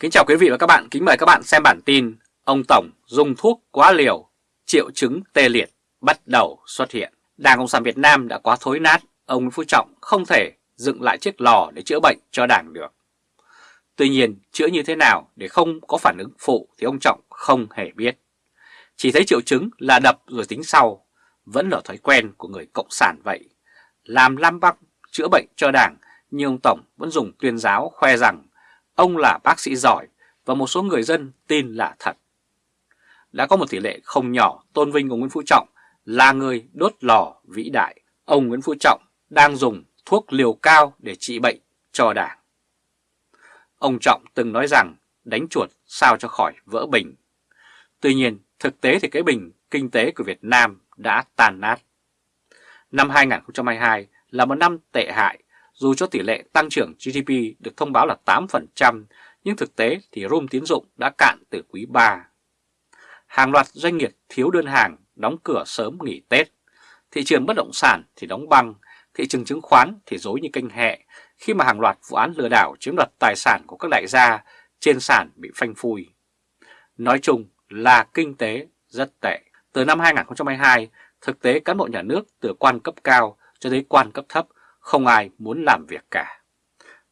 Kính chào quý vị và các bạn, kính mời các bạn xem bản tin Ông Tổng dùng thuốc quá liều, triệu chứng tê liệt bắt đầu xuất hiện. Đảng Cộng sản Việt Nam đã quá thối nát, ông Nguyễn Phú Trọng không thể dựng lại chiếc lò để chữa bệnh cho đảng được. Tuy nhiên, chữa như thế nào để không có phản ứng phụ thì ông Trọng không hề biết. Chỉ thấy triệu chứng là đập rồi tính sau, vẫn là thói quen của người Cộng sản vậy. Làm lam băng chữa bệnh cho đảng, nhưng ông Tổng vẫn dùng tuyên giáo khoe rằng ông là bác sĩ giỏi và một số người dân tin là thật. Đã có một tỷ lệ không nhỏ tôn vinh của Nguyễn Phú Trọng là người đốt lò vĩ đại. Ông Nguyễn Phú Trọng đang dùng thuốc liều cao để trị bệnh cho đảng. Ông Trọng từng nói rằng đánh chuột sao cho khỏi vỡ bình. Tuy nhiên, thực tế thì cái bình kinh tế của Việt Nam đã tàn nát. Năm 2022 là một năm tệ hại, dù cho tỷ lệ tăng trưởng GDP được thông báo là 8%, nhưng thực tế thì room tín dụng đã cạn từ quý 3. Hàng loạt doanh nghiệp thiếu đơn hàng, đóng cửa sớm nghỉ Tết. Thị trường bất động sản thì đóng băng, thị trường chứng khoán thì dối như kênh hẹ khi mà hàng loạt vụ án lừa đảo chiếm đoạt tài sản của các đại gia trên sàn bị phanh phui. Nói chung là kinh tế rất tệ. Từ năm 2022, thực tế cán bộ nhà nước từ quan cấp cao cho tới quan cấp thấp không ai muốn làm việc cả.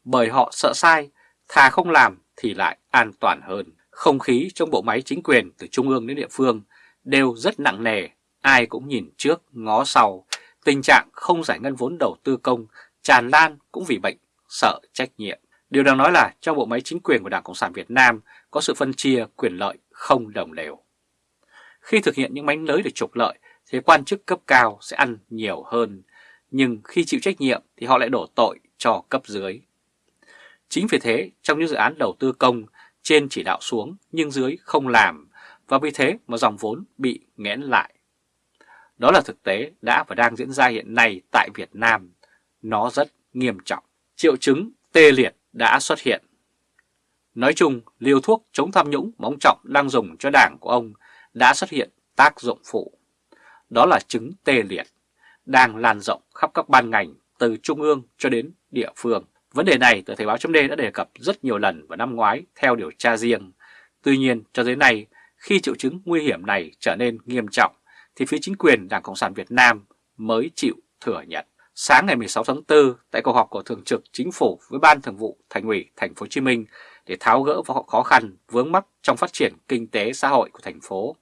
Bởi họ sợ sai, thà không làm thì lại an toàn hơn. Không khí trong bộ máy chính quyền từ trung ương đến địa phương đều rất nặng nề, ai cũng nhìn trước ngó sau. Tình trạng không giải ngân vốn đầu tư công tràn lan cũng vì bệnh, sợ trách nhiệm. Điều đang nói là trong bộ máy chính quyền của Đảng Cộng sản Việt Nam có sự phân chia quyền lợi không đồng đều. Khi thực hiện những mánh lới để trục lợi thì quan chức cấp cao sẽ ăn nhiều hơn, nhưng khi chịu trách nhiệm thì họ lại đổ tội cho cấp dưới. Chính vì thế, trong những dự án đầu tư công, trên chỉ đạo xuống nhưng dưới không làm, và vì thế mà dòng vốn bị nghẽn lại. Đó là thực tế đã và đang diễn ra hiện nay tại Việt Nam. Nó rất nghiêm trọng. Triệu chứng tê liệt đã xuất hiện. Nói chung, liều thuốc chống tham nhũng mà ông Trọng đang dùng cho đảng của ông đã xuất hiện tác dụng phụ. Đó là chứng tê liệt, đang lan rộng khắp các ban ngành từ trung ương cho đến địa phương. Vấn đề này tờ Thời báo chấm đã đề cập rất nhiều lần vào năm ngoái theo điều tra riêng. Tuy nhiên, cho tới nay, khi triệu chứng nguy hiểm này trở nên nghiêm trọng, thì phía chính quyền Đảng Cộng sản Việt Nam mới chịu thừa nhận. Sáng ngày 16 tháng 4, tại cuộc họp của Thường trực Chính phủ với Ban Thường vụ Thành ủy Thành phố Hồ Chí Minh để tháo gỡ khó khăn vướng mắc trong phát triển kinh tế xã hội của thành phố,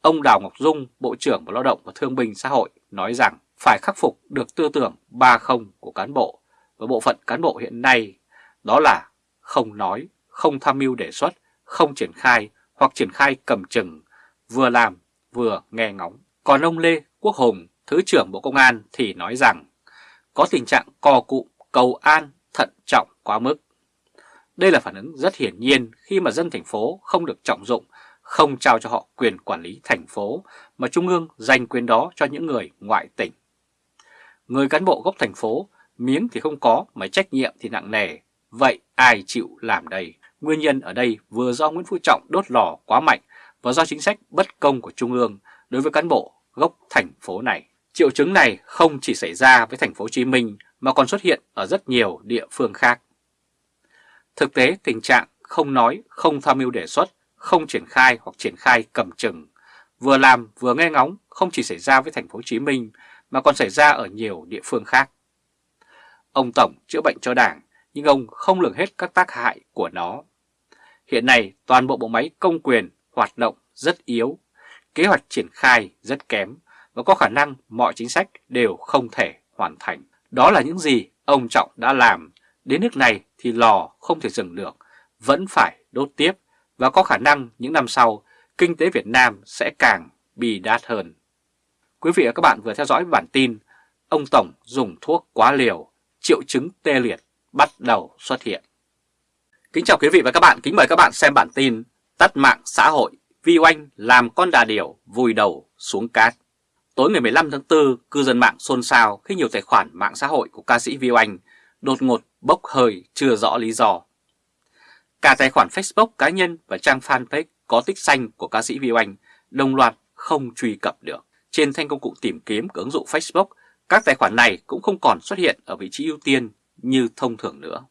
ông Đào Ngọc Dung, Bộ trưởng Bộ Lao động và Thương binh Xã hội nói rằng phải khắc phục được tư tưởng 30 của cán bộ và bộ phận cán bộ hiện nay, đó là không nói, không tham mưu đề xuất, không triển khai hoặc triển khai cầm chừng, vừa làm vừa nghe ngóng. Còn ông Lê Quốc Hùng, Thứ trưởng Bộ Công an thì nói rằng có tình trạng co cụm, cầu an, thận trọng quá mức. Đây là phản ứng rất hiển nhiên khi mà dân thành phố không được trọng dụng, không trao cho họ quyền quản lý thành phố, mà Trung ương dành quyền đó cho những người ngoại tỉnh. Người cán bộ gốc thành phố, miếng thì không có mà trách nhiệm thì nặng nề, vậy ai chịu làm đây? Nguyên nhân ở đây vừa do Nguyễn Phú Trọng đốt lò quá mạnh và do chính sách bất công của Trung ương đối với cán bộ gốc thành phố này. Triệu chứng này không chỉ xảy ra với thành phố Hồ Chí Minh mà còn xuất hiện ở rất nhiều địa phương khác. Thực tế tình trạng không nói, không tham mưu đề xuất, không triển khai hoặc triển khai cầm chừng, vừa làm vừa nghe ngóng không chỉ xảy ra với thành phố Hồ Chí Minh mà còn xảy ra ở nhiều địa phương khác. Ông Tổng chữa bệnh cho Đảng nhưng ông không lường hết các tác hại của nó. Hiện nay toàn bộ bộ máy công quyền hoạt động rất yếu, kế hoạch triển khai rất kém và có khả năng mọi chính sách đều không thể hoàn thành. Đó là những gì ông Trọng đã làm, đến nước này thì lò không thể dừng được, vẫn phải đốt tiếp và có khả năng những năm sau kinh tế Việt Nam sẽ càng bi đát hơn. Quý vị và các bạn vừa theo dõi bản tin Ông Tổng dùng thuốc quá liều, triệu chứng tê liệt bắt đầu xuất hiện. Kính chào quý vị và các bạn, kính mời các bạn xem bản tin Tắt mạng xã hội, Vi Oanh làm con đà điểu vùi đầu xuống cát. Tối ngày 15 tháng 4, cư dân mạng xôn xao khi nhiều tài khoản mạng xã hội của ca sĩ Vi Oanh đột ngột bốc hơi chưa rõ lý do. Cả tài khoản Facebook cá nhân và trang fanpage có tích xanh của ca sĩ Vi Oanh đồng loạt không truy cập được. Trên thanh công cụ tìm kiếm của ứng dụng Facebook, các tài khoản này cũng không còn xuất hiện ở vị trí ưu tiên như thông thường nữa.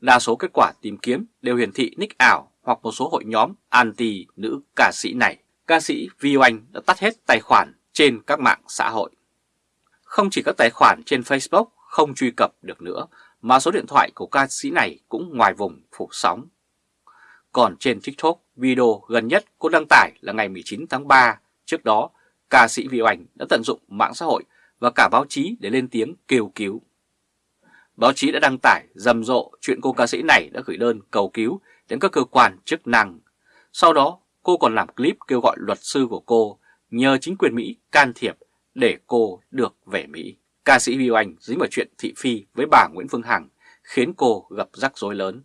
Đa số kết quả tìm kiếm đều hiển thị nick ảo hoặc một số hội nhóm anti nữ ca sĩ này. Ca sĩ Vi Oanh đã tắt hết tài khoản trên các mạng xã hội. Không chỉ các tài khoản trên Facebook không truy cập được nữa, mà số điện thoại của ca sĩ này cũng ngoài vùng phủ sóng. Còn trên TikTok, video gần nhất cô đăng tải là ngày 19 tháng 3. Trước đó, ca sĩ Viu Oanh đã tận dụng mạng xã hội và cả báo chí để lên tiếng kêu cứu. Báo chí đã đăng tải rầm rộ chuyện cô ca sĩ này đã gửi đơn cầu cứu đến các cơ quan chức năng. Sau đó, cô còn làm clip kêu gọi luật sư của cô nhờ chính quyền Mỹ can thiệp để cô được về Mỹ. Ca sĩ Viu Anh dính vào chuyện thị phi với bà Nguyễn Phương Hằng khiến cô gặp rắc rối lớn.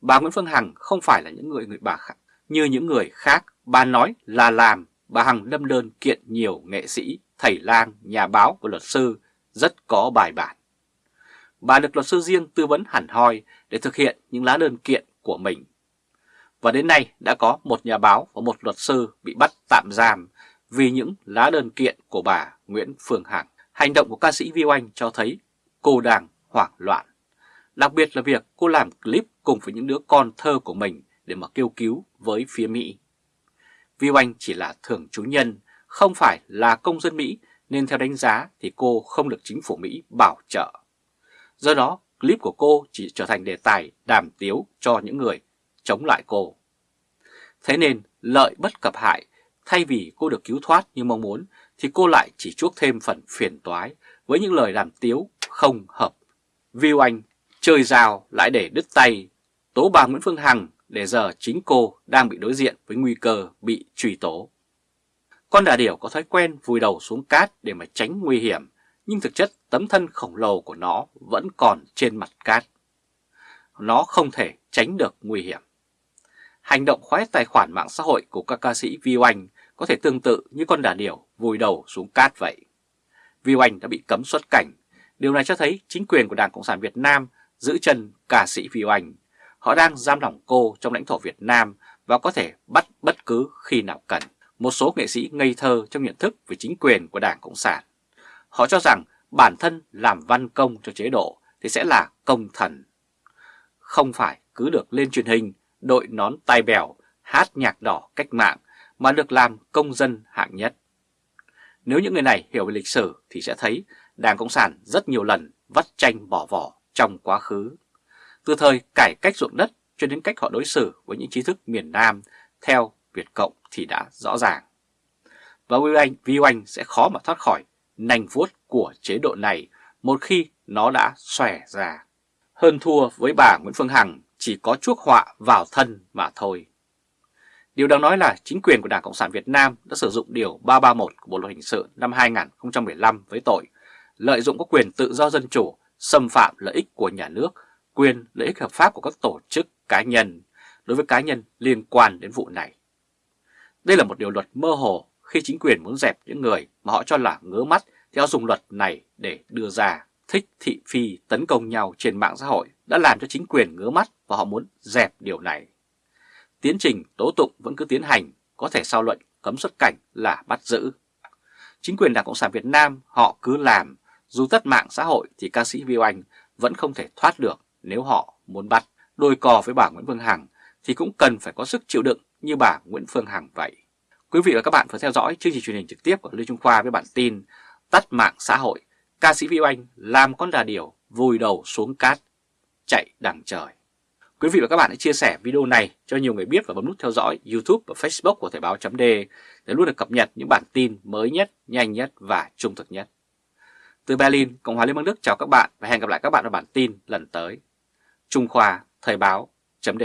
Bà Nguyễn Phương Hằng không phải là những người người bà khác. Như những người khác, bà nói là làm, bà Hằng lâm đơn kiện nhiều nghệ sĩ, thầy lang, nhà báo và luật sư rất có bài bản. Bà được luật sư riêng tư vấn hẳn hoi để thực hiện những lá đơn kiện của mình. Và đến nay đã có một nhà báo và một luật sư bị bắt tạm giam vì những lá đơn kiện của bà Nguyễn Phương Hằng. Hành động của ca sĩ Vi Oanh cho thấy cô đang hoảng loạn. Đặc biệt là việc cô làm clip cùng với những đứa con thơ của mình để mà kêu cứu với phía Mỹ. Vi Oanh chỉ là thường trú nhân, không phải là công dân Mỹ nên theo đánh giá thì cô không được chính phủ Mỹ bảo trợ. Do đó, clip của cô chỉ trở thành đề tài đàm tiếu cho những người chống lại cô. Thế nên, lợi bất cập hại, thay vì cô được cứu thoát như mong muốn, thì cô lại chỉ chuốc thêm phần phiền toái với những lời làm tiếu không hợp. Viu Anh chơi rào lại để đứt tay, tố bà Nguyễn Phương Hằng để giờ chính cô đang bị đối diện với nguy cơ bị truy tố. Con đà điểu có thói quen vùi đầu xuống cát để mà tránh nguy hiểm, nhưng thực chất tấm thân khổng lồ của nó vẫn còn trên mặt cát. Nó không thể tránh được nguy hiểm. Hành động khóa tài khoản mạng xã hội của các ca sĩ Vi Oanh có thể tương tự như con đà điểu vùi đầu xuống cát vậy. Vi Oanh đã bị cấm xuất cảnh. Điều này cho thấy chính quyền của Đảng Cộng sản Việt Nam giữ chân ca sĩ Vi Oanh. Họ đang giam lỏng cô trong lãnh thổ Việt Nam và có thể bắt bất cứ khi nào cần. Một số nghệ sĩ ngây thơ trong nhận thức về chính quyền của Đảng Cộng sản. Họ cho rằng bản thân làm văn công cho chế độ thì sẽ là công thần. Không phải cứ được lên truyền hình, đội nón tai bèo, hát nhạc đỏ cách mạng mà được làm công dân hạng nhất. Nếu những người này hiểu về lịch sử thì sẽ thấy Đảng Cộng sản rất nhiều lần vắt tranh bỏ vỏ trong quá khứ. Từ thời cải cách ruộng đất cho đến cách họ đối xử với những trí thức miền Nam theo Việt Cộng thì đã rõ ràng. Và Vi Anh, Vi Anh sẽ khó mà thoát khỏi nành vuốt của chế độ này một khi nó đã xòe ra. Hơn thua với bà Nguyễn Phương Hằng chỉ có chuốc họa vào thân mà thôi. Điều đáng nói là chính quyền của Đảng Cộng sản Việt Nam đã sử dụng Điều 331 của Bộ Luật Hình sự năm 2015 với tội lợi dụng các quyền tự do dân chủ, xâm phạm lợi ích của nhà nước, quyền lợi ích hợp pháp của các tổ chức cá nhân đối với cá nhân liên quan đến vụ này. Đây là một điều luật mơ hồ khi chính quyền muốn dẹp những người mà họ cho là ngứa mắt theo dùng luật này để đưa ra thích thị phi tấn công nhau trên mạng xã hội đã làm cho chính quyền ngứa mắt và họ muốn dẹp điều này. Tiến trình tố tụng vẫn cứ tiến hành, có thể sau luận cấm xuất cảnh là bắt giữ. Chính quyền Đảng Cộng sản Việt Nam họ cứ làm, dù tất mạng xã hội thì ca sĩ Viu Anh vẫn không thể thoát được nếu họ muốn bắt. Đôi cò với bà Nguyễn Phương Hằng thì cũng cần phải có sức chịu đựng như bà Nguyễn Phương Hằng vậy. Quý vị và các bạn vừa theo dõi chương trình truyền hình trực tiếp của Lê Trung Khoa với bản tin Tắt mạng xã hội, ca sĩ Viu Anh làm con đà điểu vùi đầu xuống cát, chạy đằng trời. Quý vị và các bạn hãy chia sẻ video này cho nhiều người biết và bấm nút theo dõi YouTube và Facebook của Thời báo .d để luôn được cập nhật những bản tin mới nhất, nhanh nhất và trung thực nhất. Từ Berlin, Cộng hòa Liên bang Đức chào các bạn và hẹn gặp lại các bạn ở bản tin lần tới. Trung Khoa Thời báo .d